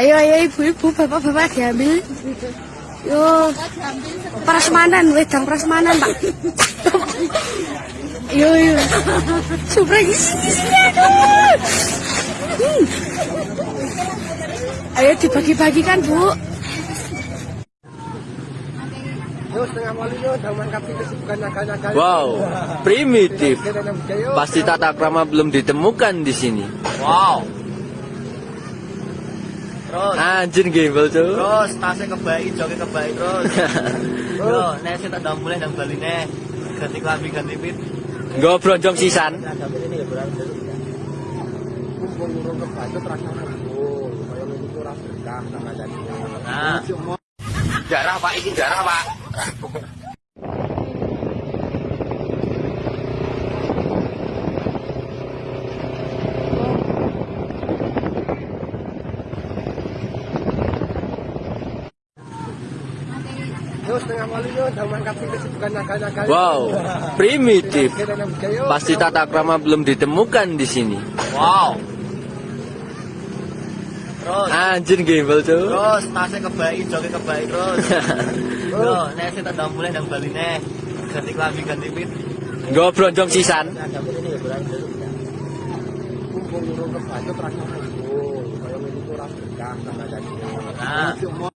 Ayo, ayo ibu-ibu, bapak-bapak diambil. Yo, prasmanan, wedang prasmanan, Pak. Yo, yo. Supra aduh. Hmm. Ayo dibagi-bagikan, Bu. Wow, primitif. Pasti tata krama belum ditemukan di sini. Wow. Terus, Anjir gembel tuh. terus tasnya kebaik, joki kebaik terus. Yo, nek sing tak mulai nang Bali nih. Ganti klambi, ganti pit. Gue bronjong sisan. Sama jadi. Nah, darah Pak, ini darah Pak. Wow, primitif. Pasti tata krama belum ditemukan di sini. Wow. Terus, Anjir gembel tuh. terus tasnya kebaik, joki kebaik terus. Yo, nek sing tak mulai nang Bali nih. Ganti klambi, ganti pit. Gue bronjong sisan. Kumpul urung kebaca terasa kumpul. Kaya ngene iku ora berkah sama jadi. Nah,